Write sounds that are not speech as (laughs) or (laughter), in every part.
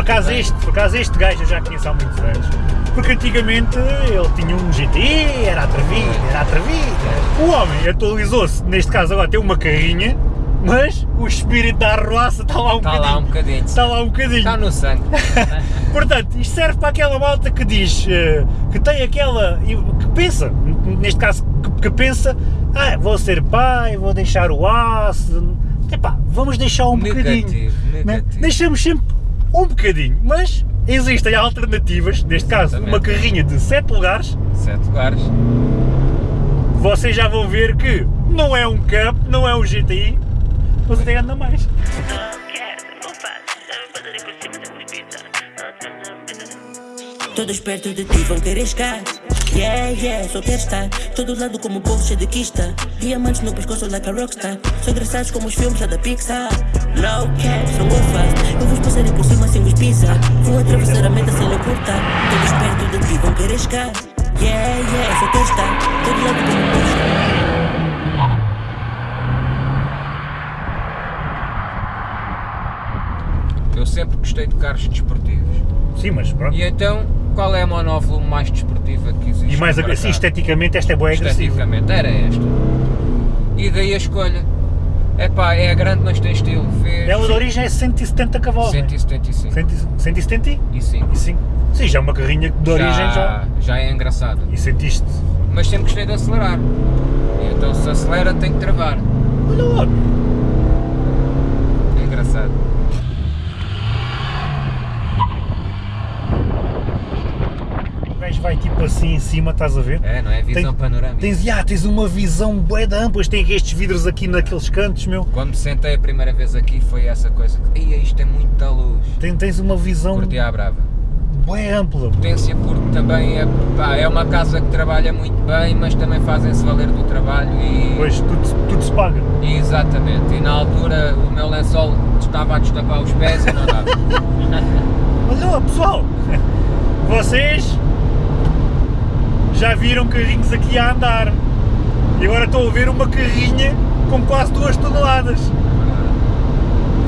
acaso este, por acaso este gajo eu já conheço há muitos anos. Porque antigamente ele tinha um GTI, era atrevido, era atrevido. O homem atualizou-se, neste caso agora tem uma carrinha, mas o espírito da arruaça está lá um Está bocadinho. lá um bocadinho. Está lá um bocadinho. Está no sangue. (laughs) Portanto, isto serve para aquela malta que diz, eh, que tem aquela, que pensa, neste caso, que, pensa, ah, vou ser pai, vou deixar o aço, epá, vamos deixar um bocadinho, Negativo, né? negativo. deixamos sempre um bocadinho, mas existem alternativas, neste caso uma carrinha de 7 lugares, Sete lugares. vocês já vão ver que não é um Cup, não é um GTI, mas até anda mais. Todos perto de ti vão querer escar. Yeah, yeah, só quero estar. Todo lado como povo cheio de quista. Diamantes no pescoço like a rockstar. São engraçados como os filmes lá da Pixar. Low cap, são go fast. Eu vos passarei por cima sem vos pisar. Vou atravessar a meta sem lhe cortar. Todos perto de ti vão querer escar. Yeah, yeah, só quero estar. Todo lado como povo cheio Eu sempre gostei de carros desportivos. Sim, mas pronto. E então, qual é a monóvolume mais desportiva que existe? E mais assim, esteticamente esta é boa agressiva. Esteticamente, era esta. E daí a escolha. Epá, é grande, mas tem estilo. Fez Ela de origem é 170 cavalos. né? 175. 175? E sim. Sim, já é uma carrinha de origem já. já é engraçado. E sentiste. Mas sempre gostei de acelerar. E então se acelera tem que travar. Olha lá, É engraçado. o gajo vai tipo assim em cima, estás a ver? É, não é? Visão Tem- panorâmica. Tens, ah, tens uma visão bué de ampla, tem estes vidros aqui naqueles cantos, meu. Quando me sentei a primeira vez aqui foi essa coisa. que, Ei, isto é muita luz. Tem, tens uma visão Curti à brava. ampla. Potência porque também é, pá, é uma casa que trabalha muito bem, mas também fazem-se valer do trabalho e... Pois, tudo, tudo se paga. Exatamente, e na altura o meu lençol estava a destapar os pés e não dava. (laughs) Olha lá, pessoal, (laughs) vocês já viram carrinhos aqui a andar. E agora estão a ver uma carrinha com quase duas toneladas.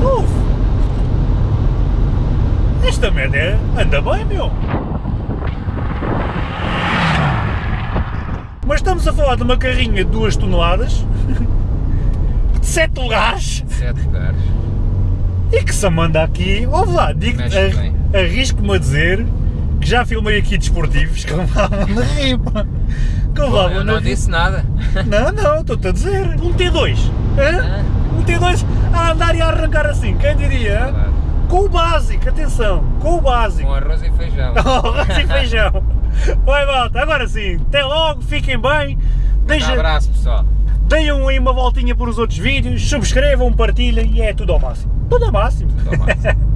Uf! Esta merda é- anda bem, meu! Mas estamos a falar de uma carrinha de 2 toneladas, (laughs) de 7 lugares, lugares. e que se manda aqui, ouve lá, digo, arrisco-me a dizer que já filmei aqui desportivos (laughs) que levavam na ripa. Que levavam Eu na não disse nada. (laughs) Não, não, estou-te a dizer. Um T2. hã? Um T2 a andar e a arrancar assim, quem diria? Com o básico, atenção, com o básico. Com arroz e feijão. (laughs) Arroz e feijão. Vai, malta, agora sim, até logo, fiquem bem. Um Deixa, abraço pessoal. deem aí uma voltinha por os outros vídeos, subscrevam, partilhem e é tudo ao máximo. Tudo ao máximo. Tudo ao máximo.